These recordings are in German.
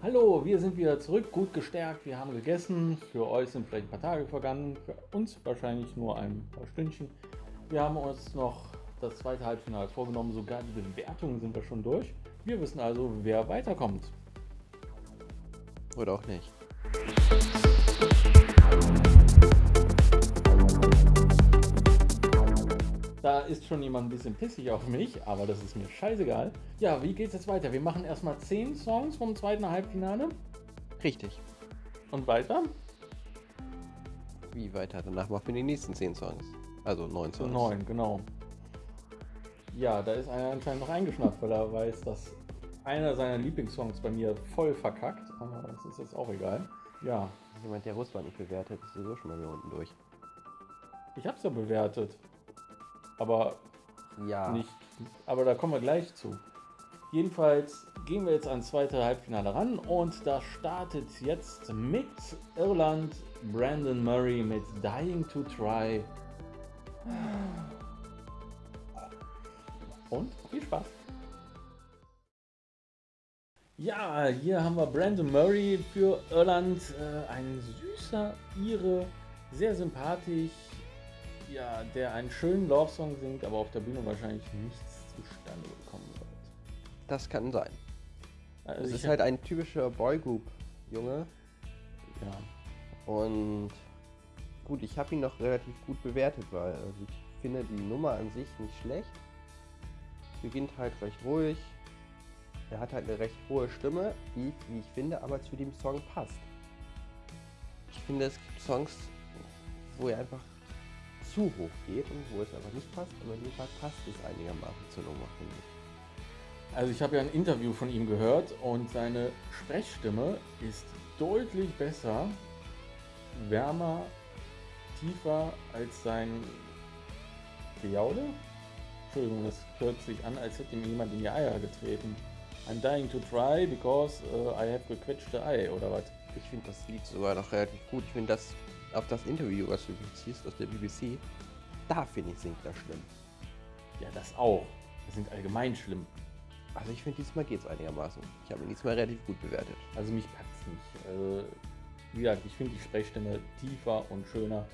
Hallo, wir sind wieder zurück, gut gestärkt, wir haben gegessen. Für euch sind vielleicht ein paar Tage vergangen, für uns wahrscheinlich nur ein paar Stündchen. Wir haben uns noch das zweite Halbfinale vorgenommen, sogar die Bewertungen sind wir schon durch. Wir wissen also, wer weiterkommt. Oder auch nicht. Da ist schon jemand ein bisschen pissig auf mich, aber das ist mir scheißegal. Ja, wie geht's jetzt weiter? Wir machen erstmal 10 Songs vom zweiten Halbfinale. Richtig. Und weiter? Wie weiter? Danach machen wir die nächsten 10 Songs. Also 9 Songs. 9, genau. Ja, da ist einer anscheinend noch eingeschnappt, weil er weiß, dass einer seiner Lieblingssongs bei mir voll verkackt. Aber das ist jetzt auch egal. Ja. Jemand, der Russland nicht bewertet, ist sowieso schon mal hier unten durch. Ich hab's ja bewertet. Aber ja. nicht. Aber da kommen wir gleich zu. Jedenfalls gehen wir jetzt ans zweite Halbfinale ran und da startet jetzt mit Irland Brandon Murray mit Dying to Try. Und viel Spaß. Ja, hier haben wir Brandon Murray für Irland. Äh, ein süßer Ire, sehr sympathisch. Ja, der einen schönen Love-Song singt, aber auf der Bühne wahrscheinlich nichts zustande bekommen wird. Das kann sein. Also es ist halt ein typischer Boygroup-Junge. Ja. Und gut, ich habe ihn noch relativ gut bewertet, weil also ich finde die Nummer an sich nicht schlecht. Beginnt halt recht ruhig. Er hat halt eine recht hohe Stimme, die, wie ich finde, aber zu dem Song passt. Ich finde, es gibt Songs, wo er einfach zu hoch geht und wo es einfach nicht passt. Aber in dem Fall passt es einigermaßen zur Nummer, finde ich. Also ich habe ja ein Interview von ihm gehört und seine Sprechstimme ist deutlich besser, wärmer, tiefer als sein Gejaule. Entschuldigung, das hört sich an, als hätte ihm jemand in die Eier getreten. I'm dying to try because uh, I have gequetschte Ei oder was? Ich finde das Lied sogar noch relativ gut. Ich finde das auf das Interview, was du beziehst aus der BBC, da finde ich singt er schlimm. Ja, das auch. Das sind allgemein schlimm. Also ich finde diesmal geht es einigermaßen. Ich habe ihn diesmal relativ gut bewertet. Also mich packt's nicht. Also, wie gesagt, ich finde die Sprechstimme tiefer und schöner.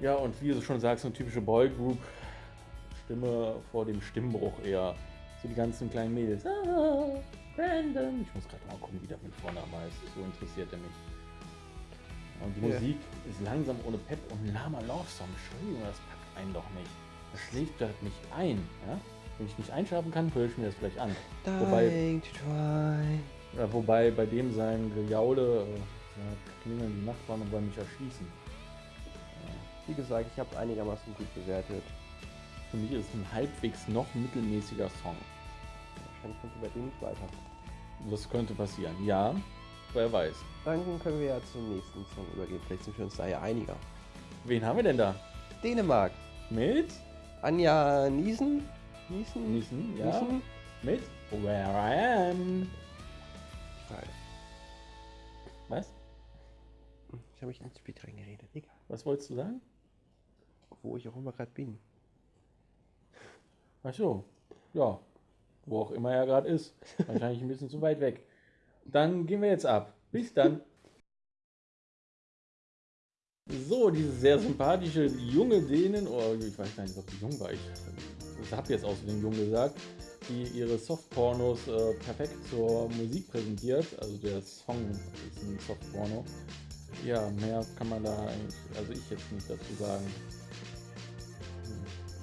Ja, und wie du schon sagst, so eine typische Boygroup-Stimme vor dem Stimmbruch eher. So die ganzen kleinen Mädels. Ah, Brandon. Ich muss gerade mal gucken, wie der mit Vornamen heißt. So interessiert er mich. Und die Ja. Musik ist langsam ohne Pep und ein lahmer Love-Song. Entschuldigung, das packt einen doch nicht. Das schlägt halt mich ein. Ja? Wenn ich nicht einschlafen kann, höre ich mir das vielleicht an. Wobei- Dying to try. Ja, wobei bei dem sein Gejaule äh, klingeln die Nachbarn und wollen mich erschießen. Wie gesagt, ich habe einigermaßen gut bewertet. Für mich ist es ein halbwegs noch mittelmäßiger Song. Wahrscheinlich kommt bei dem nicht weiter. Das könnte passieren. Ja, wer weiß. Dann können wir ja zum nächsten Song übergehen. Vielleicht sind wir uns da ja einiger. Wen haben wir denn da? Dänemark. Mit? Anja Niesen. Niesen? Niesen, ja. Niesen? Mit? Where I am. Frage. Was? Ich habe mich ins Spiel reingeredet. Egal. Was wolltest du sagen? Wo ich auch immer gerade bin. Ach so. Ja. Wo auch immer er gerade ist. Wahrscheinlich ein bisschen zu weit weg. Dann gehen wir jetzt ab. Bis dann. So, diese sehr sympathische junge Dänen, oh, ich weiß gar nicht, ob die jung war, ich, ich habe jetzt außerdem jung gesagt, die ihre Softpornos äh, perfekt zur Musik präsentiert. Also der Song ist ein Softporno. Ja, mehr kann man da eigentlich, also ich jetzt nicht dazu sagen.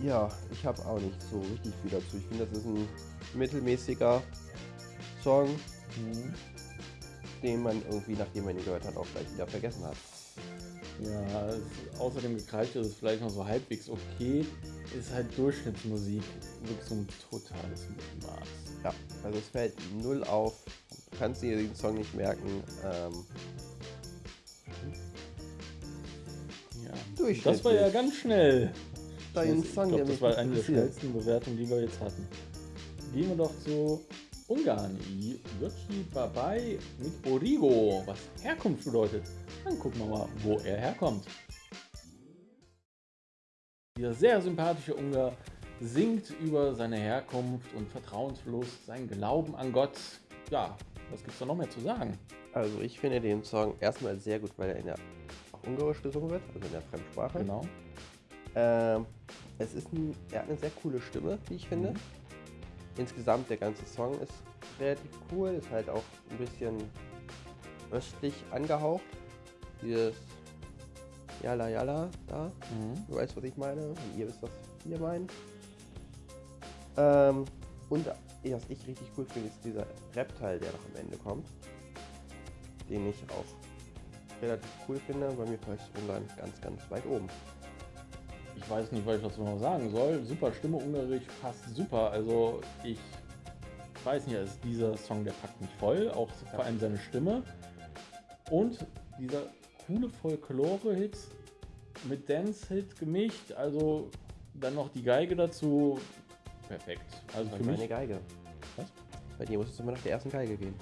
Ja, ich habe auch nicht so richtig viel dazu. Ich finde, das ist ein mittelmäßiger Song, Mhm. Den man irgendwie, nachdem man ihn gehört hat, auch gleich wieder vergessen hat. Ja, ist außerdem gekreift ist es vielleicht noch so halbwegs okay. Ist halt Durchschnittsmusik. Wirklich so ein totales Mittelmaß. Ja, also es fällt null auf. Du kannst dir den Song nicht merken. Ähm, Ja. Durchschnittlich. Das war ja ganz schnell. dein ich Song, glaube, der das war eine der schnellsten Bewertungen, die wir jetzt hatten. Gehen wir doch zu Ungarn. Jocsi Babai mit Origo, was Herkunft bedeutet. Dann gucken wir mal, wo er herkommt. Dieser sehr sympathische Ungar singt über seine Herkunft und Vertrauensverlust, seinen Glauben an Gott. Ja, Was gibt's da noch mehr zu sagen? Also ich finde den Song erstmal sehr gut, weil er in der Ungarisch gesungen wird, also in der Fremdsprache. Genau. Ähm, es ist ein, er hat eine sehr coole Stimme, wie ich finde. Mhm. Insgesamt der ganze Song ist relativ cool, ist halt auch ein bisschen östlich angehaucht. Dieses Yala Yala da, Mhm. du weißt, was ich meine, und ihr wisst, was wir meinen. Ähm, und was ich richtig cool finde, ist dieser Rap-Teil, der noch am Ende kommt. Den ich auch relativ cool finde. Bei mir ist Ungarn ganz, ganz weit oben. Ich weiß nicht, was ich dazu noch sagen soll. Super Stimme, Ungarisch passt super. Also ich weiß nicht, also dieser Song, der packt mich voll. Auch vor allem seine Stimme. Und dieser coole Folklore-Hit mit Dance-Hit gemischt. Also dann noch die Geige dazu. Perfekt. Also für meine mich. Geige. Was? Bei dir muss es immer nach der ersten Geige gehen.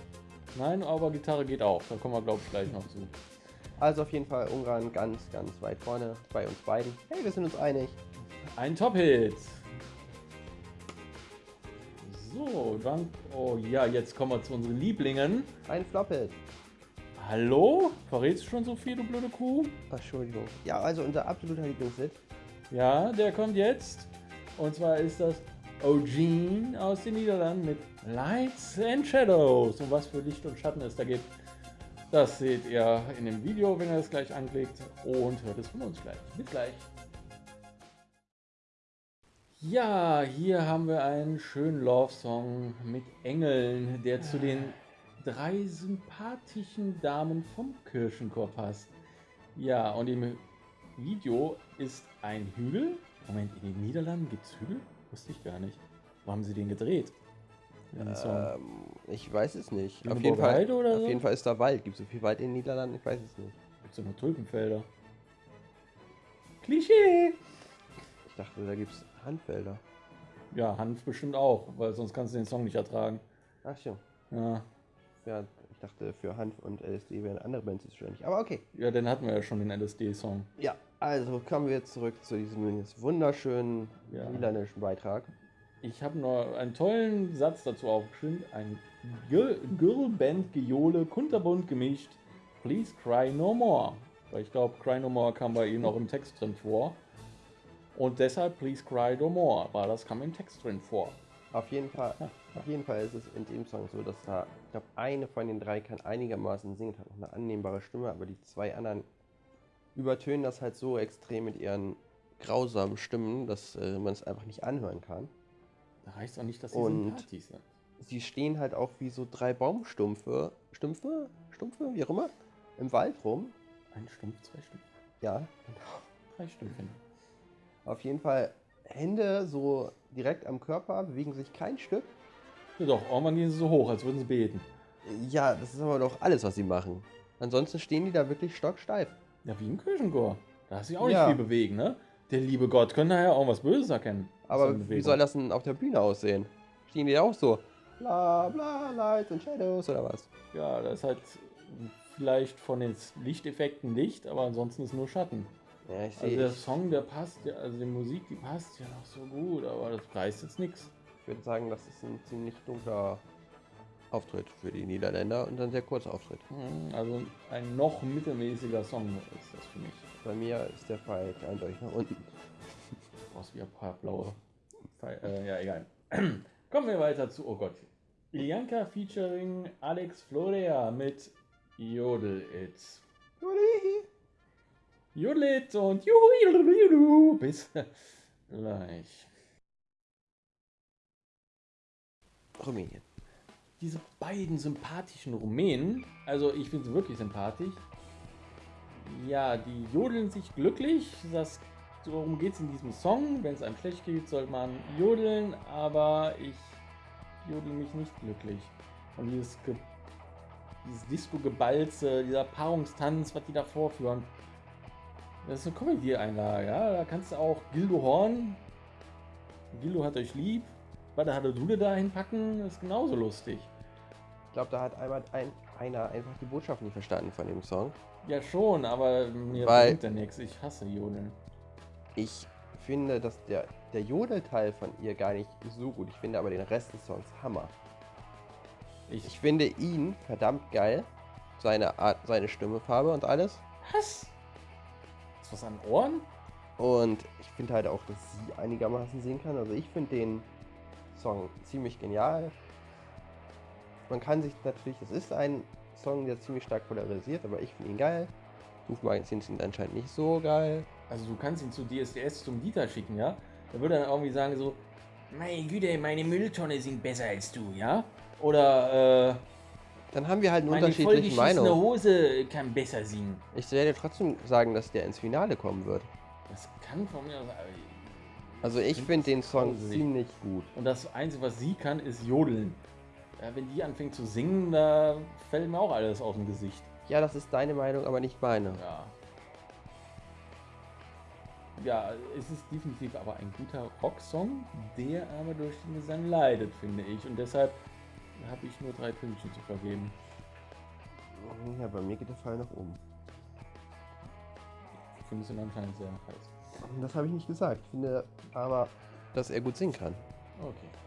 Nein, aber Gitarre geht auch. Da kommen wir, glaube ich, gleich noch zu. Also auf jeden Fall Ungarn ganz, ganz weit vorne bei uns beiden. Hey, wir sind uns einig. Ein Top-Hit. So, dann. Oh ja, jetzt kommen wir zu unseren Lieblingen. Ein Flop-Hit. Hallo? Verrätst du schon so viel, du blöde Kuh? Ach, Entschuldigung. Ja, also unser absoluter Lieblingshit. Ja, der kommt jetzt. Und zwar ist das Eugene aus den Niederlanden mit Lights and Shadows. Und was für Licht und Schatten es da gibt, das seht ihr in dem Video, wenn ihr es gleich anklickt. Und hört es von uns gleich. Bis gleich. Ja, hier haben wir einen schönen Love-Song mit Engeln, der zu den drei sympathischen Damen vom Kirchenchor passt. Ja, und im Video ist ein Hügel. Moment, in den Niederlanden gibt es Hügel? Wusste ich gar nicht. Wo haben sie den gedreht? Ähm, ich weiß es nicht. Auf jeden, Fall, oder auf so? jeden Fall ist da Wald. Gibt es so viel Wald in den Niederlanden? Ich weiß es nicht. Gibt es nur Tulpenfelder? Klischee! Ich dachte, da gibt es Handfelder. Ja, Hanf bestimmt auch, weil sonst kannst du den Song nicht ertragen. Ach so. Ja, Ja, ich dachte, für Hanf und LSD wären andere Bands zuständig. Aber okay. ja den hatten wir ja schon, den LSD-Song. Ja, also kommen wir zurück zu diesem wunderschönen Ja. niederländischen Beitrag. Ich habe noch einen tollen Satz dazu aufgeschrieben. Ein Gir- Girlband-Geole, kunterbunt gemischt. Please cry no more. Weil ich glaube, cry no more kam bei Ihnen auch im Text drin vor. Und deshalb Please cry no more, weil das kam im Text drin vor. Auf jeden Fall, auf jeden Fall ist es in dem Song so, dass da, ich glaube, eine von den drei kann einigermaßen singen, hat noch eine annehmbare Stimme, aber die zwei anderen übertönen das halt so extrem mit ihren grausamen Stimmen, dass äh, man es einfach nicht anhören kann. Da heißt auch nicht, dass sie Und- sympathisch sind. Sie stehen halt auch wie so drei Baumstumpfe, Stumpfe, Stumpfe, wie auch immer, im Wald rum. Ein Stumpf, zwei Stumpf, Ja, drei Stümpchen. auf jeden Fall Hände so direkt am Körper, bewegen sich kein Stück. Ja doch, irgendwann gehen sie so hoch, als würden sie beten. Ja, das ist aber doch alles, was sie machen. Ansonsten stehen die da wirklich stocksteif. Ja, wie im Kirchenchor. Da hast du dich auch nicht Ja. viel bewegen, ne? Der liebe Gott könnte nachher auch was Böses erkennen. Aber wie soll das denn auf der Bühne aussehen? Stehen die auch so? Bla bla, Lights and Shadows oder was? Ja, das ist halt vielleicht von den Lichteffekten Licht, aber ansonsten ist nur Schatten. Ja, ich Also der Song, der passt, ja, also die Musik, die passt ja noch so gut, aber das preist jetzt nichts. ich würde sagen, das ist ein ziemlich dunkler Auftritt für die Niederländer und ein sehr kurzer Auftritt. Also ein noch mittelmäßiger Song ist das für mich. Bei mir ist der Fall eindeutig nach unten. Du brauchst wieder ein paar blaue. Pfeil- Äh, ja, egal. Kommen wir weiter zu, oh Gott. Ilianka featuring Alex Florea mit Jodel It. Jodel It und juhu. Bis gleich. Rumänien. Diese beiden sympathischen Rumänen, also ich finde sie wirklich sympathisch. Ja, die jodeln sich glücklich. Das, darum geht es in diesem Song. Wenn es einem schlecht geht, soll man jodeln, aber ich jodel mich nicht glücklich. Und dieses, dieses Disco-Gebalze, dieser Paarungstanz, was die da vorführen, das ist eine Comedy-Einlage. Ja? Da kannst du auch Gildo Horn, Gildo hat euch lieb, was hat Dule da hinpacken, das ist genauso lustig. Ich glaube, da hat einmal ein, einer einfach die Botschaft nicht verstanden von dem Song. Ja schon, aber mir Weil- bringt ja nichts. Ich hasse Jodeln. Ich finde, dass der, der Jodelteil von ihr gar nicht so gut. Ich finde aber den Rest des Songs Hammer. Ich, Ich finde ihn verdammt geil. Seine Art, seine Stimmefarbe und alles. was? Ist was an Ohren? Und ich finde halt auch, dass sie einigermaßen singen kann. Also ich finde den Song ziemlich genial. Man kann sich natürlich, es ist ein Song, der ziemlich stark polarisiert, aber ich finde ihn geil. Rufmagazin sind anscheinend nicht so geil. Also du kannst ihn zu DSDS zum Dieter schicken, ja? Da würde er dann irgendwie sagen so, meine Güte, meine Mülltonne singt besser als du, ja? Oder äh, Dann haben wir halt eine meine unterschiedliche vollgeschissene Meinung. Hose kann besser singen. Ich werde trotzdem sagen, dass der ins Finale kommen wird. Das kann von mir aus... Also ich Find finde den Song ziemlich gut. Und das Einzige, was sie kann, ist jodeln. Ja, wenn die anfängt zu singen, da fällt mir auch alles aus dem Gesicht. Ja, das ist deine Meinung, aber nicht meine. Ja. Ja, es ist definitiv aber ein guter Rocksong, der aber durch den Gesang leidet, finde ich. Und deshalb habe ich nur drei Pünktchen zu vergeben. Ja, bei mir geht der Fall nach oben. Ich finde es ihn anscheinend sehr heiß. Das habe ich nicht gesagt. Ich finde aber, dass er gut singen kann. Okay.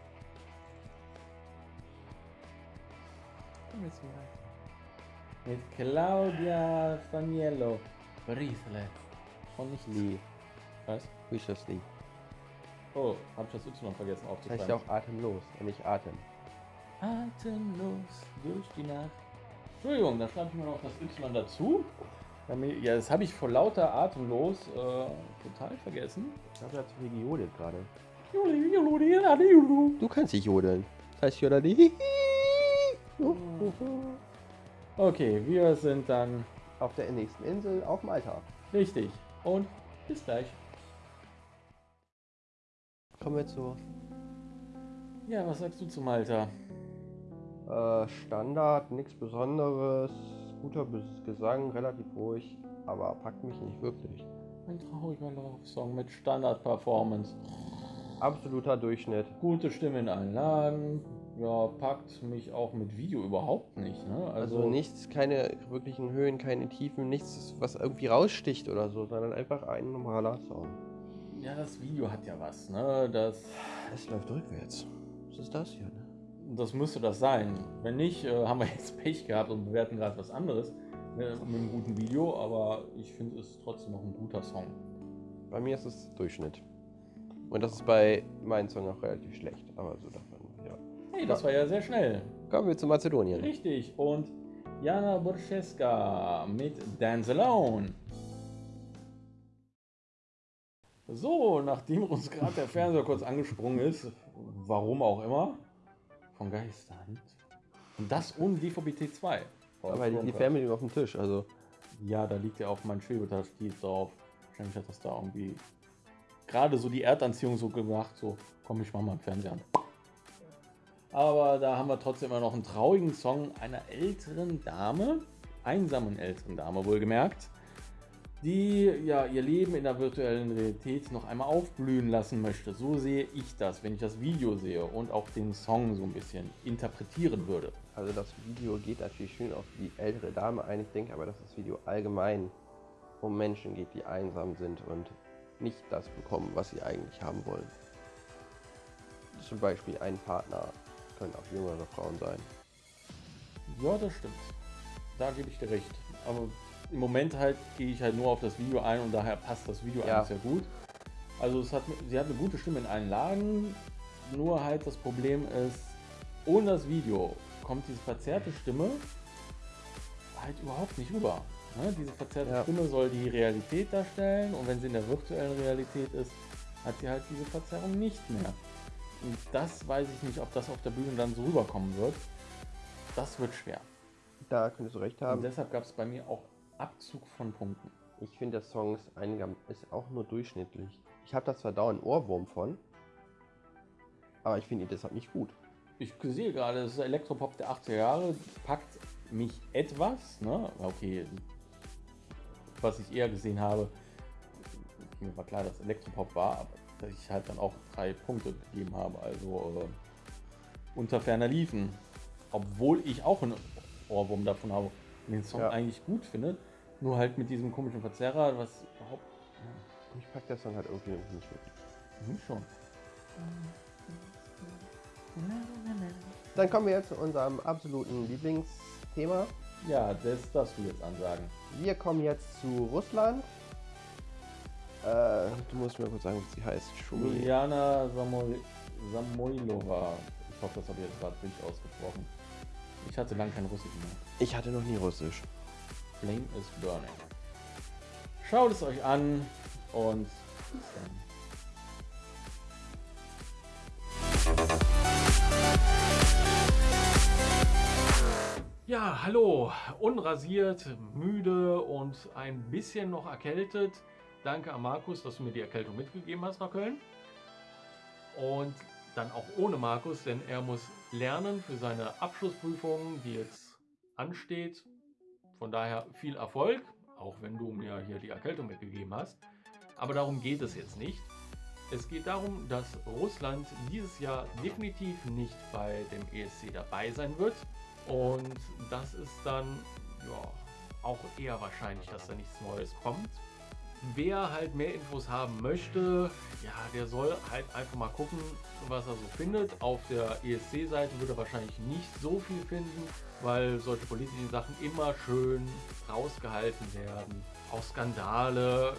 Mit Claudia Faniello. Bracelet. Und nicht Lee. Was? Wishes Lee. Oh, hab ich das Y vergessen Das aufzuschreiben. heißt ja auch atemlos und nicht Atem. Atemlos durch die Nacht. Entschuldigung, da schreibe ich mir noch das Y dazu. Damit- Ja, das habe ich vor lauter Atemlos äh, total vergessen. Ich habe ja zu viel gejodelt gerade. Du Du kannst nicht jodeln. Das heißt Jodeli. Okay, wir sind dann Auf der nächsten Insel auf Malta. richtig. Und bis gleich. Kommen wir zu Ja, was sagst du zum Alter? äh, Standard, nichts Besonderes. Guter Gesang, relativ ruhig, aber packt mich nicht wirklich. Ein trauriger Love-Song mit Standard-Performance. Absoluter Durchschnitt. Gute Stimme in allen Lagen. Ja, packt mich auch mit Video überhaupt nicht. Ne? Also, nichts, keine wirklichen Höhen, keine Tiefen, nichts, was irgendwie raussticht oder so, sondern einfach ein normaler Song. Ja, das Video hat ja was. Ne? Das, Es läuft rückwärts. Was ist das hier? Ne? das müsste das sein. Wenn nicht, äh, haben wir jetzt Pech gehabt und bewerten gerade was anderes ne, mit einem guten Video. Aber ich finde es trotzdem noch ein guter Song. Bei mir ist es Durchschnitt. Und das ist bei meinem Song auch relativ schlecht, aber so ja. Hey, das war ja sehr schnell. Kommen wir zu Mazedonien. Richtig. Und Jana Burscheska mit Dance Alone. So, nachdem uns gerade der Fernseher kurz angesprungen ist, warum auch immer, von Geisterhand. Und das ohne DVB-T 2. Aber die, die Fernbedienung auf dem Tisch, also Ja, da liegt ja auf meinem Schwebetastief drauf. Wahrscheinlich hat das da irgendwie gerade so die Erdanziehung so gemacht, so komm, ich mach mal einen Fernseher an. Aber da haben wir trotzdem immer noch einen traurigen Song einer älteren Dame, einsamen älteren Dame wohlgemerkt, die ja ihr Leben in der virtuellen Realität noch einmal aufblühen lassen möchte. So sehe ich das, wenn ich das Video sehe und auch den Song so ein bisschen interpretieren würde. Also das Video geht natürlich schön auf die ältere Dame ein. Ich denke aber, dass das Video allgemein um Menschen geht, die einsam sind und nicht das bekommen, was sie eigentlich haben wollen. Zum Beispiel ein Partner, können auch jüngere Frauen sein. Ja, das stimmt. Da gebe ich dir recht. Aber im Moment halt gehe ich halt nur auf das Video ein und daher passt das Video Ja. eigentlich sehr gut. Also es hat, sie hat eine gute Stimme in allen Lagen, nur halt das Problem ist, ohne das Video kommt diese verzerrte Stimme halt überhaupt nicht rüber. Ne? Diese verzerrte Ja. Stimme soll die Realität darstellen und wenn sie in der virtuellen Realität ist, hat sie halt diese Verzerrung nicht mehr. Und das weiß ich nicht, ob das auf der Bühne dann so rüberkommen wird. Das wird schwer. Da könntest du recht Und haben. deshalb gab es bei mir auch Abzug von Punkten. Ich finde, der Song ist, einiger, ist auch nur durchschnittlich. Ich habe da zwar dauernd einen Ohrwurm von, aber ich finde ihn deshalb nicht gut. Ich sehe gerade, das ist Elektropop der 80er Jahre, packt mich etwas, ne? Okay, was ich eher gesehen habe, mir war klar, dass Elektropop war, aber dass ich halt dann auch drei Punkte gegeben habe, also äh, unter ferner liefen. Obwohl ich auch einen Ohrwurm davon habe und den Song Ja. eigentlich gut finde, nur halt mit diesem komischen Verzerrer, was überhaupt Mich packt der Song halt irgendwie nicht wirklich. Hm, schon. Dann kommen wir jetzt zu unserem absoluten Lieblingsthema. Ja, das darfst du jetzt ansagen. Wir kommen jetzt zu Russland. Äh, du musst mir kurz sagen, wie sie heißt. Schumi. Juliana Samoy Samoilova. Ich hoffe, das habe ich jetzt gerade richtig ausgesprochen. Ich hatte lange kein Russisch mehr. Ich hatte noch nie Russisch. Flame is burning. Schaut es euch an und bis dann. Ja, hallo, unrasiert, müde und ein bisschen noch erkältet. Danke an Markus, dass du mir die Erkältung mitgegeben hast nach Köln. Und dann auch ohne Markus, denn er muss lernen für seine Abschlussprüfung, die jetzt ansteht. Von daher viel Erfolg, auch wenn du mir hier die Erkältung mitgegeben hast. Aber darum geht es jetzt nicht. Es geht darum, dass Russland dieses Jahr definitiv nicht bei dem ESC dabei sein wird. Und das ist dann ja, auch eher wahrscheinlich, dass da nichts Neues kommt. Wer halt mehr Infos haben möchte, ja, der soll halt einfach mal gucken, was er so findet. Auf der ESC-Seite wird er wahrscheinlich nicht so viel finden, weil solche politischen Sachen immer schön rausgehalten werden. Auch Skandale,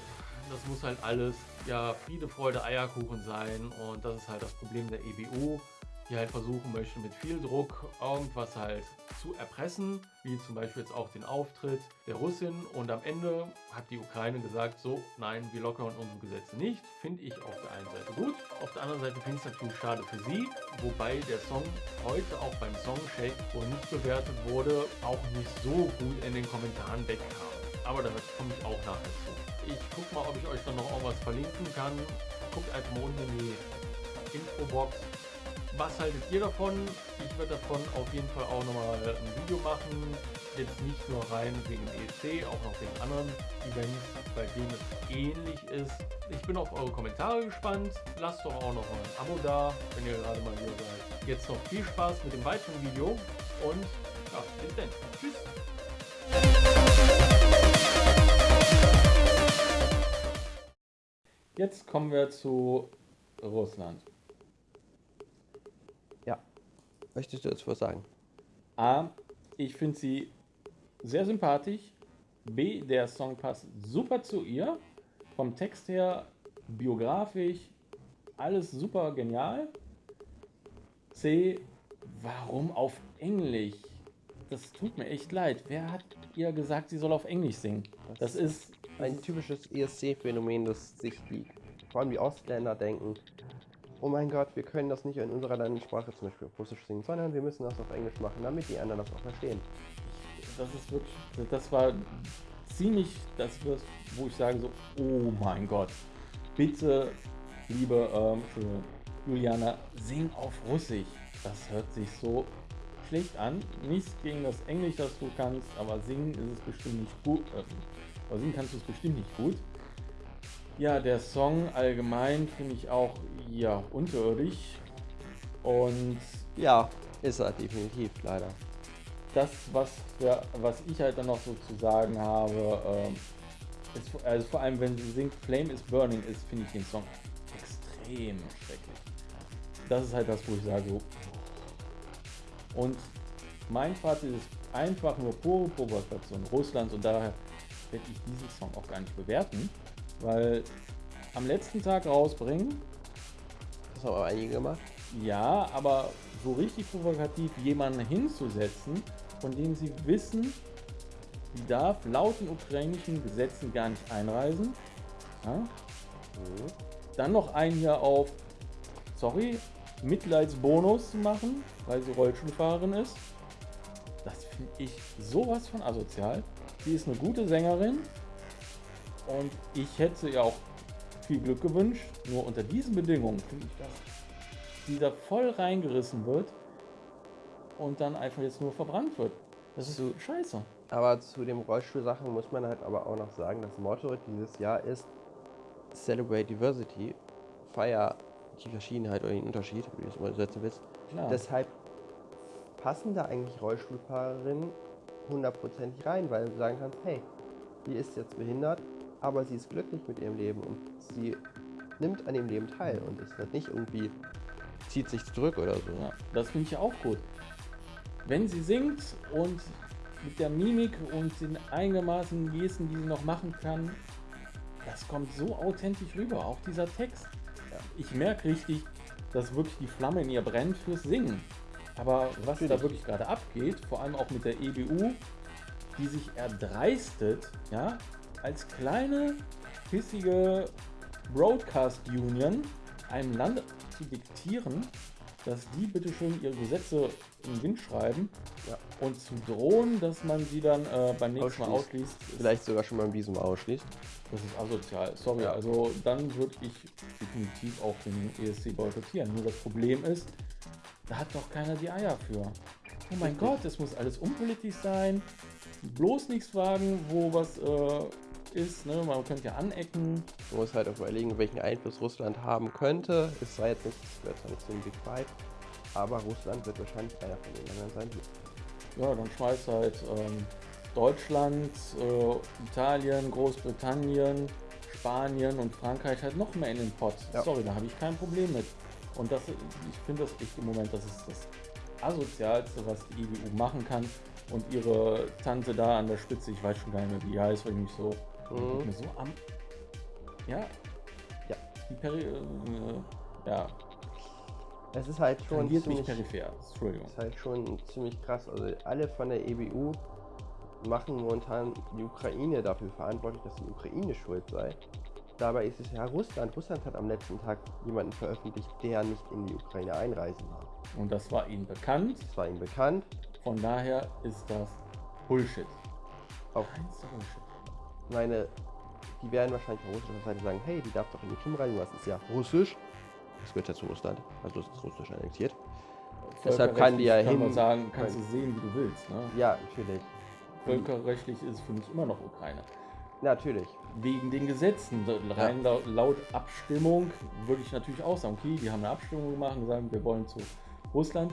das muss halt alles ja Friede, Freude, Eierkuchen sein und das ist halt das Problem der EBU die halt versuchen möchte, mit viel Druck irgendwas halt zu erpressen, wie zum Beispiel jetzt auch den Auftritt der Russin. Und am Ende hat die Ukraine gesagt, so, nein, wir lockern unsere Gesetze nicht. Finde ich auf der einen Seite gut, auf der anderen Seite finde ich es natürlich schade für sie, wobei der Song heute auch beim Song Shake, wo nicht bewertet wurde, auch nicht so gut in den Kommentaren wegkam. Aber da komme ich auch nachher zu. Ich gucke mal, ob ich euch dann noch irgendwas verlinken kann. Guckt einfach mal unten in die Infobox was haltet ihr davon? Ich werde davon auf jeden Fall auch nochmal ein Video machen. Jetzt nicht nur rein wegen EC, auch noch wegen anderen Events, bei denen es ähnlich ist. Ich bin auf eure Kommentare gespannt. Lasst doch auch noch ein Abo da, wenn ihr gerade mal hier seid. Jetzt noch viel Spaß mit dem weiteren Video und ja, bis dann. Tschüss. Jetzt kommen wir zu Russland. Möchtest du jetzt was sagen? A, ich finde sie sehr sympathisch. B, der Song passt super zu ihr. Vom Text her, biografisch, alles super genial. C, warum auf Englisch? Das tut mir echt leid. Wer hat ihr gesagt, sie soll auf Englisch singen? Das, das ist ein typisches ESC-Phänomen, das sich die, vor allem die Ausländer denken, oh mein Gott, wir können das nicht in unserer Landessprache zum Beispiel Russisch singen, sondern wir müssen das auf Englisch machen, damit die anderen das auch verstehen. Das ist wirklich, das war ziemlich das, wo ich sage so, oh mein Gott, bitte, liebe ähm, Juliana, sing auf Russisch. Das hört sich so schlecht an. Nichts gegen das Englisch, das du kannst, aber singen ist es bestimmt nicht gut. Äh, aber singen kannst du es bestimmt nicht gut. Ja, der Song allgemein finde ich auch ja unterirdisch. Und ja, ist er definitiv leider. Das, was, wir, was ich halt dann noch so zu sagen habe, ähm, ist, also vor allem wenn sie singt Flame is Burning ist, finde ich den Song extrem schrecklich. Das ist halt das, wo ich sage, so. Und mein Fazit ist einfach nur pure Provokation Russlands und daher werde ich diesen Song auch gar nicht bewerten. Weil am letzten Tag rausbringen. Das haben aber einige gemacht. Ja, aber so richtig provokativ jemanden hinzusetzen, von dem sie wissen, die darf laut den ukrainischen Gesetzen gar nicht einreisen. Ja? Mhm. Dann noch einen hier auf, sorry, Mitleidsbonus zu machen, weil sie Rollstuhlfahrerin ist. Das finde ich sowas von asozial. Sie ist eine gute Sängerin, und ich hätte ihr auch viel Glück gewünscht. Nur unter diesen Bedingungen finde ich, dass sie da voll reingerissen wird und dann einfach jetzt nur verbrannt wird. Das ist so scheiße. Aber zu dem Rollstuhlsachen muss man halt aber auch noch sagen, das Motto dieses Jahr ist Celebrate Diversity. Feier die Verschiedenheit oder den Unterschied, wie du es mal setzen willst. Klar. Deshalb passen da eigentlich Rollstuhlfahrerinnen hundertprozentig rein, weil du sagen kannst, hey, die ist jetzt behindert, aber sie ist glücklich mit ihrem Leben und sie nimmt an dem Leben teil und es wird nicht irgendwie zieht sich zurück oder so. Ja, das finde ich auch gut. Wenn sie singt und mit der Mimik und den eingemaßenen Gesten, die sie noch machen kann, das kommt so authentisch rüber. Auch dieser Text. Ich merke richtig, dass wirklich die Flamme in ihr brennt fürs Singen. Aber was Natürlich. da wirklich gerade abgeht, vor allem auch mit der EBU, die sich erdreistet, ja, als kleine, pissige Broadcast Union einem Land zu diktieren, dass die bitte schön ihre Gesetze im Wind schreiben Ja. und zu drohen, dass man sie dann äh, beim nächsten Mal Ausschließt. Vielleicht sogar schon beim Visum ausschließt. das ist asozial. Sorry, Ja. also dann würde ich definitiv auch den ESC boykottieren. Nur das Problem ist, da hat doch keiner die Eier für. Oh mein Richtig. Gott, es muss alles unpolitisch sein. Bloß nichts fragen, wo was äh, ist. Ne? Man könnte ja anecken. Man muss halt auch überlegen, welchen Einfluss Russland haben könnte. Es sei jetzt nicht, gehört zwar nicht zu den Big Five, aber Russland wird wahrscheinlich einer von den Ländern sein. Ja, dann schmeißt halt ähm, Deutschland, äh, Italien, Großbritannien, Spanien und Frankreich halt noch mehr in den Pott. Ja. Sorry, da habe ich kein Problem mit. Und das, ich finde das echt im Moment, das ist das asozialste, was die EBU machen kann. Und ihre Tante da an der Spitze, ich weiß schon gar nicht mehr, wie die heißt, weil ich mich so, Mhm. mir so am. Ja. Ja. Die Peri äh, ja, Es ist halt schon tangiert ziemlich, peripher. Entschuldigung. ist halt schon ziemlich krass. Also alle von der EBU machen momentan die Ukraine dafür verantwortlich, dass die Ukraine schuld sei. Dabei ist es ja Russland. Russland hat am letzten Tag jemanden veröffentlicht, der nicht in die Ukraine einreisen darf. Und das war ihnen bekannt. Das war ihm bekannt. Von daher ist das Bullshit. Auch Bullshit. Meine, die werden wahrscheinlich von russischer Seite sagen, hey, die darf doch in die Krim rein, was ist ja russisch. Das gehört ja zu Russland, also das ist russisch annexiert. Deshalb kann die ja kann man hin- sagen, kannst du sehen, wie du willst. Ne? Ja, natürlich. Völkerrechtlich ist es für mich immer noch Ukraine. Natürlich. Wegen den Gesetzen. Rein laut, laut Abstimmung würde ich natürlich auch sagen, okay, die haben eine Abstimmung gemacht und sagen, wir wollen zu Russland.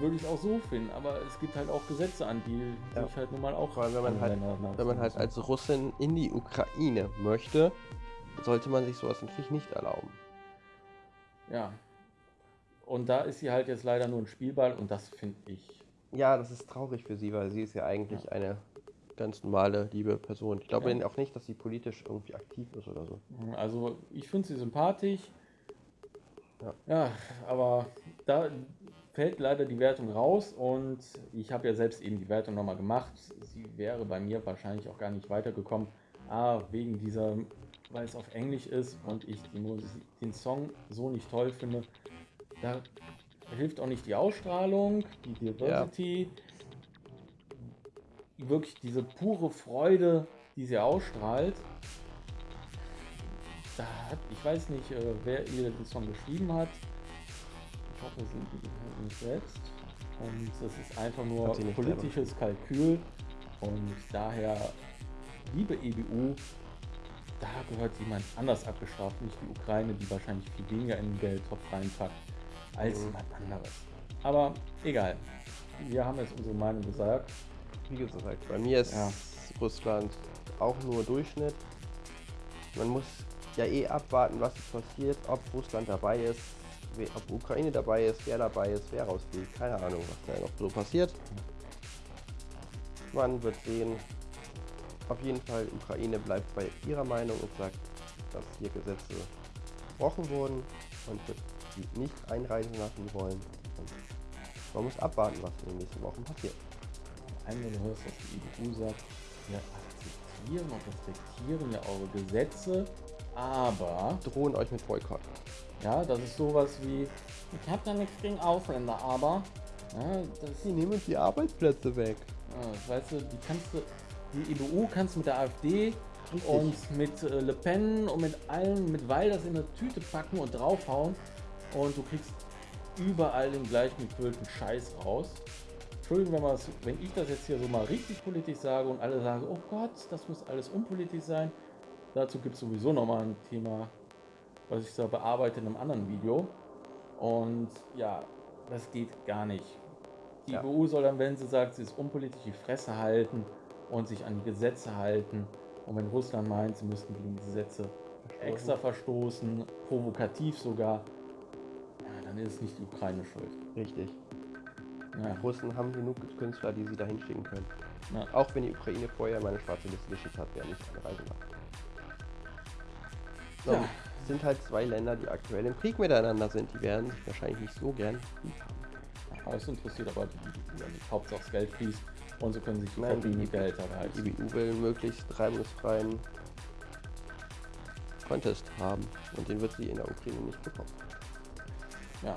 Würde ich auch so finden. Aber es gibt halt auch Gesetze an, die Ja. sich halt nun mal auch. Allem, wenn man an halt- Wenn man halt als Russin in die Ukraine möchte, sollte man sich sowas natürlich nicht erlauben. Ja. Und da ist sie halt jetzt leider nur ein Spielball und das finde ich. Ja, das ist traurig für sie, weil sie ist ja eigentlich eine ganz normale, liebe Person. Ich glaube Ja. auch nicht, dass sie politisch irgendwie aktiv ist oder so. Also ich finde sie sympathisch. Ja. ja, aber da fällt leider die Wertung raus und ich habe ja selbst eben die Wertung nochmal gemacht. Sie wäre bei mir wahrscheinlich auch gar nicht weitergekommen. Ah, wegen dieser, weil es auf Englisch ist und ich den Song so nicht toll finde. Da hilft auch nicht die Ausstrahlung, die Diversity, wirklich diese pure Freude, die sie ausstrahlt. Da hat, ich weiß nicht, äh, wer ihr den Song geschrieben hat. Es sind die nicht selbst. Und es ist einfach nur politisches Kalkül. Und daher, liebe EBU, da gehört jemand anders abgestraft, nicht die Ukraine, die wahrscheinlich viel weniger in den Geldtopf reinpackt, als Mhm. jemand anderes. Aber egal. Wir haben jetzt unsere Meinung gesagt. Wie gesagt, bei mir ist Ja. Russland auch nur Durchschnitt. Man muss ja eh abwarten, was passiert, ob Russland dabei ist, ob Ukraine dabei ist, wer dabei ist, wer rausfliegt. Keine Ahnung, was da noch so passiert. Man wird sehen. Auf jeden Fall, Ukraine bleibt bei ihrer Meinung und sagt, dass hier Gesetze gebrochen wurden und wird sie nicht einreisen lassen wollen. Und man muss abwarten, was in den nächsten Wochen passiert. Einmal du hörst, dass die EU sagt, wir akzeptieren und respektieren ja eure Gesetze, aber Drohen euch mit Boykott. Ja, das ist sowas wie, ich habe da nichts gegen Ausländer, aber ja, das, Sie nehmen uns die Arbeitsplätze weg. ja, weißt du, die kannst du, die EBU kannst du mit der AfD Richtig. und mit äh, Le Pen und mit allen, mit Wilders in eine Tüte packen und draufhauen und du kriegst überall den gleich gefüllten Scheiß raus. Entschuldigung, wenn, wenn ich das jetzt hier so mal richtig politisch sage und alle sagen, oh Gott, das muss alles unpolitisch sein. Dazu gibt es sowieso nochmal ein Thema, was ich da bearbeite in einem anderen Video. Und ja, das geht gar nicht. Die Ja. EU soll dann, wenn sie sagt, sie ist unpolitisch, die Fresse halten und sich an die Gesetze halten. Und wenn Russland meint, sie müssten gegen die Gesetze extra verstoßen, provokativ sogar, ja, dann ist nicht die Ukraine schuld. Richtig. Ja. Die Russen haben genug Künstler, die sie dahin schicken können. Ja. Auch wenn die Ukraine vorher meine schwarze Liste geschickt hat, wer nicht eine Reise macht. So, Ja. Sind halt zwei Länder, die aktuell im Krieg miteinander sind. Die werden sich wahrscheinlich nicht so gern lieb haben. Aber es interessiert aber die, die, die Hauptsache das Geld fließt und so können sich die Nein, die- die Gehälter Die behalten. IBU will möglichst reibungsfreien Contest haben und den wird sie in der Ukraine nicht bekommen. Ja.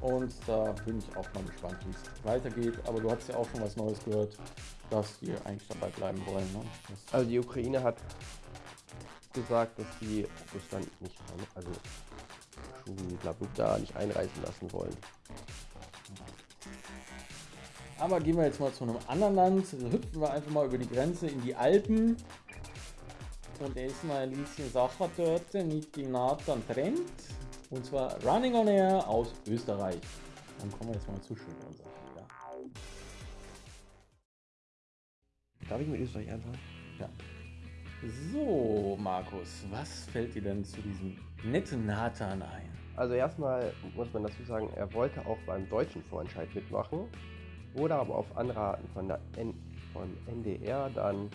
Und da bin ich auch mal gespannt, wie es weitergeht. Aber du hast ja auch schon was Neues gehört, dass die eigentlich dabei bleiben wollen. Ne? Also die Ukraine hat gesagt, dass sie Russland nicht, ein- also Blablabla nicht einreißen lassen wollen. aber gehen wir jetzt mal zu einem anderen Land. Hüpfen wir einfach mal über die Grenze in die Alpen. Und da ist mal ein bisschen Sache dort mit dem Nathan Trend. Und zwar Running on Air aus Österreich. Dann kommen wir jetzt mal zu. Ja. Darf ich mit Österreich anfangen? Ja. So, Markus, was fällt dir denn zu diesem netten Nathan ein? Also erstmal muss man dazu sagen, er wollte auch beim deutschen Vorentscheid mitmachen, wurde aber auf Anraten von der N von NDR dann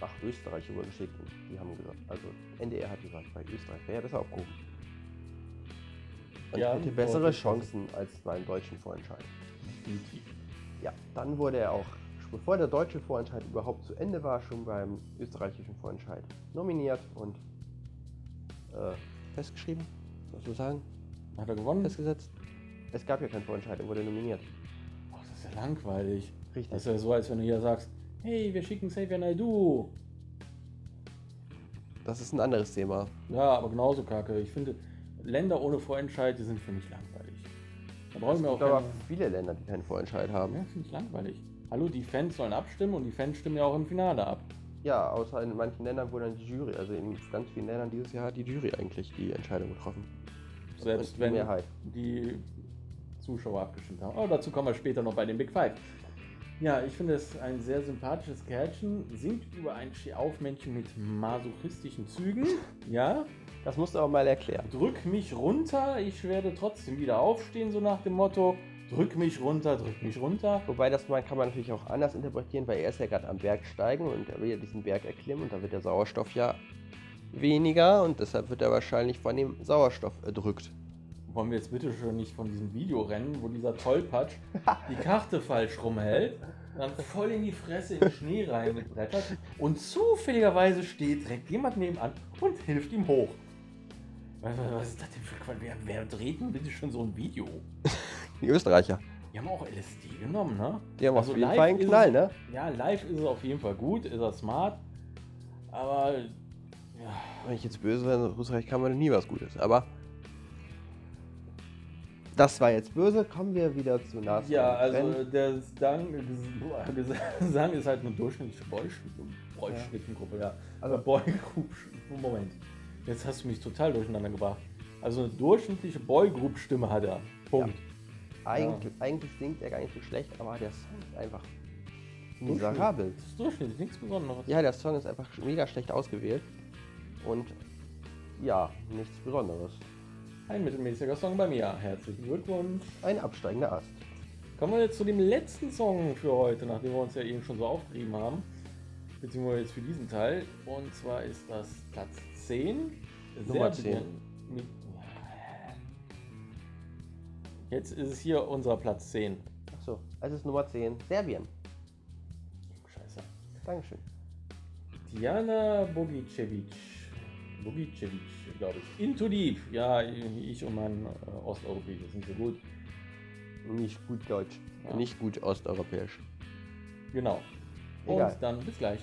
nach Österreich übergeschickt. Und die haben gesagt, also NDR hat gesagt, bei Österreich wäre er besser aufgehoben. Und Ja, hätte bessere. Chancen als beim deutschen Vorentscheid. Definitiv. Ja, dann wurde er auch, bevor der deutsche Vorentscheid überhaupt zu Ende war, schon beim österreichischen Vorentscheid nominiert und äh, festgeschrieben, was wir sagen, Hat er gewonnen? festgesetzt. Es gab ja keinen Vorentscheid, er wurde nominiert. Ach, das ist ja langweilig. Richtig. Das ist ja so, als wenn du hier sagst, hey, wir schicken Xavier Naidoo. Das ist ein anderes Thema. Ja, aber genauso kacke. Ich finde, Länder ohne Vorentscheid, die sind für mich langweilig. Da brauchen Es wir auch gibt aber viele Länder, die keinen Vorentscheid haben. Ja, finde ich langweilig. Hallo, die Fans sollen abstimmen und die Fans stimmen ja auch im Finale ab. Ja, außer in manchen Ländern, wo dann die Jury, also in ganz vielen Ländern dieses Jahr hat die Jury eigentlich die Entscheidung getroffen. Selbst die wenn Mehrheit. die Zuschauer abgestimmt haben. Aber dazu kommen wir später noch bei den Big Five. Ja, ich finde es ein sehr sympathisches Kerlchen. Singt über ein Stehaufmännchen mit masochistischen Zügen. Ja, Das musst du aber mal erklären. drück mich runter, ich werde trotzdem wieder aufstehen, so nach dem Motto. Drück mich runter, drück mich runter. Wobei das mal kann man natürlich auch anders interpretieren, weil er ist ja gerade am Berg steigen und er will ja diesen Berg erklimmen und da wird der Sauerstoff ja weniger und deshalb wird er wahrscheinlich von dem Sauerstoff erdrückt. Wollen wir jetzt bitte schon nicht von diesem Video rennen, wo dieser Tollpatsch die Karte falsch rumhält, dann voll in die Fresse in den Schnee reingebrettert und zufälligerweise steht direkt jemand nebenan und hilft ihm hoch. Was, was ist das denn für Quatsch? Wer, wer dreht denn bitte schon so ein Video? Die Österreicher. Die haben auch LSD genommen, ne? Die haben Also auf jeden Fall einen Knall, es- ne? Ja, live ist er auf jeden Fall gut, ist er smart, aber ja, Wenn ich jetzt böse wäre, in Österreich kann man nie was Gutes. Aber das war jetzt böse. Kommen wir wieder zu Nas. Ja, also der Gesang, Gesang ist halt eine durchschnittliche Boy- Boy-Schnittengruppe, ja. Also- Also Boygroup, Moment. Jetzt hast du mich total durcheinander gebracht. Also eine durchschnittliche Boygroup-Stimme hat er. Punkt. Eigentlich, eigentlich singt er gar nicht so schlecht, aber der Song ist einfach miserabel. Das ist durchschnittlich, nichts Besonderes. Ja, der Song ist einfach mega schlecht ausgewählt. Und ja, nichts Besonderes. Ein mittelmäßiger Song bei mir. Herzlichen Glückwunsch. Ein absteigender Ast. Kommen wir jetzt zu dem letzten Song für heute, nachdem wir uns ja eben schon so aufgerieben haben. Beziehungsweise jetzt für diesen Teil. Und zwar ist das Platz 10. Nummer Serbien 10. Mit, jetzt ist es hier unser Platz 10. Achso, es ist Nummer 10. Serbien. Scheiße. Dankeschön. Diana Bogicevic. Bogicevic, glaube ich. Into Deep. Ja, ich und mein äh, Osteuropäisches sind so gut. Nicht gut deutsch. Ja. Nicht gut osteuropäisch. Genau. Egal. Und dann bis gleich.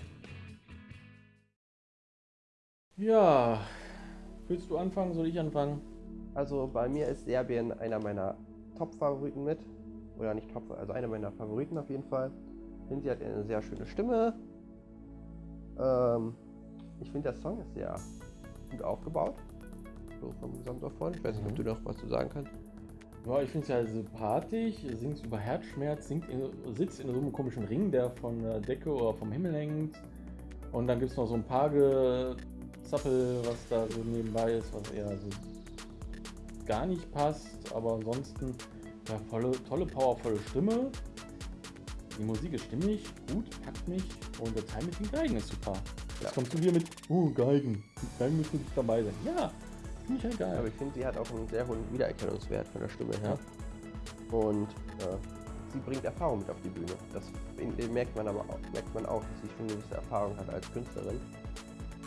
Ja, willst du anfangen? Soll ich anfangen? Also bei mir ist Serbien einer meiner Top-Favoriten mit. Oder nicht Top, also einer meiner Favoriten auf jeden Fall. Ich finde, sie hat eine sehr schöne Stimme. Ähm, ich finde, der Song ist sehr gut aufgebaut. So vom Gesamtaufbau. Ich weiß nicht, ob du noch was zu sagen kannst. Ja, ich finde es ja sympathisch. Singt über Herzschmerz, singt in, sitzt in so einem komischen Ring, der von der Decke oder vom Himmel hängt. Und dann gibt es noch so ein paar Zappel, was da so nebenbei ist, was eher so. Gar nicht passt, aber ansonsten ja, volle, tolle, powervolle Stimme. Die Musik ist stimmig, gut, packt mich und der Teil mit den Geigen ist super. Jetzt Ja. kommst du hier mit, oh, Geigen. Die Geigen müssen nicht dabei sein. Ja, finde ich halt geil. Aber ich finde, sie hat auch einen sehr hohen Wiedererkennungswert von der Stimme her. Und äh, sie bringt Erfahrung mit auf die Bühne. Das merkt man aber auch, merkt man auch, dass sie schon eine gewisse Erfahrung hat als Künstlerin.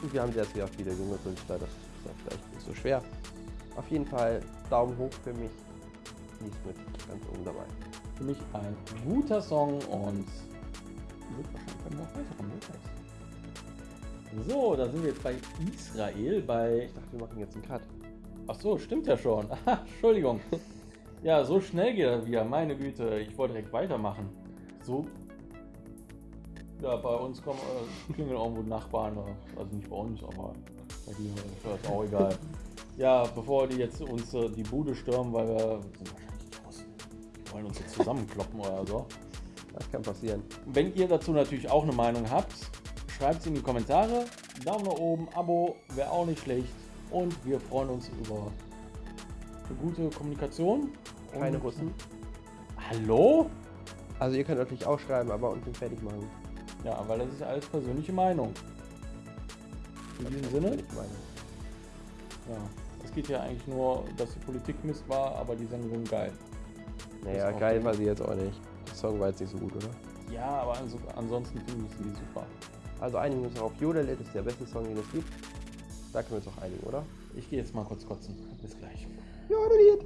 Und wir haben sehr, sehr viele junge Künstler, das ist ja vielleicht nicht so schwer. Auf jeden Fall Daumen hoch für mich. Die ist mit ganz oben dabei. Für mich ein guter Song und wird wahrscheinlich noch weiterkommen. So, da sind wir jetzt bei Israel, bei Ich dachte, wir machen jetzt einen Cut. Ach so, stimmt ja schon. Entschuldigung. Ja, so schnell geht das wieder. Meine Güte, ich wollte direkt weitermachen. So. Ja, bei uns kommen äh, klingeln irgendwo Nachbarn. äh, Also nicht bei uns, aber bei dir ist das auch egal. Ja, bevor die jetzt uns äh, die Bude stürmen, weil wir sind wahrscheinlich draußen. Die wollen uns jetzt zusammenkloppen oder so. Das kann passieren. Wenn ihr dazu natürlich auch eine Meinung habt, schreibt sie in die Kommentare. Daumen nach oben, Abo wäre auch nicht schlecht. Und wir freuen uns über eine gute Kommunikation. Keine Russen. Hallo? Also ihr könnt natürlich auch schreiben, aber unten fertig machen. Ja, weil das ist alles persönliche Meinung. In diesem Sinne, ja, es geht ja eigentlich nur, dass die Politik Mist war, aber die Sendung geil. Naja, geil war sie jetzt auch nicht. Der Song war jetzt nicht so gut, oder? Ja, aber also, ansonsten finde ich sie super. Also einigen wir uns auf Jodel, das ist der beste Song, den es gibt. Da können wir uns auch einigen, oder? Ich gehe jetzt mal kurz kotzen. Bis gleich. Jodeliert!